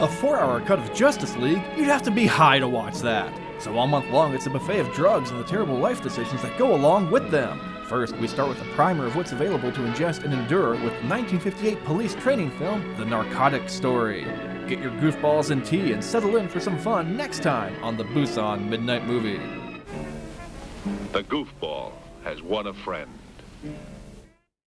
A four-hour cut of Justice League? You'd have to be high to watch that. So all month long, it's a buffet of drugs and the terrible life decisions that go along with them. First, we start with a primer of what's available to ingest and endure with 1958 police training film, The Narcotic Story. Get your goofballs and tea and settle in for some fun next time on the Busan Midnight Movie. The goofball has won a friend.